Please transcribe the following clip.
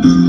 Mm-hmm.